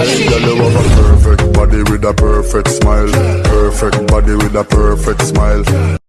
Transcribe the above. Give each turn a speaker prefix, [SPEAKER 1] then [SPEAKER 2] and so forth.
[SPEAKER 1] smile Your have a perfect body with a perfect smile. Perfect body with a perfect smile.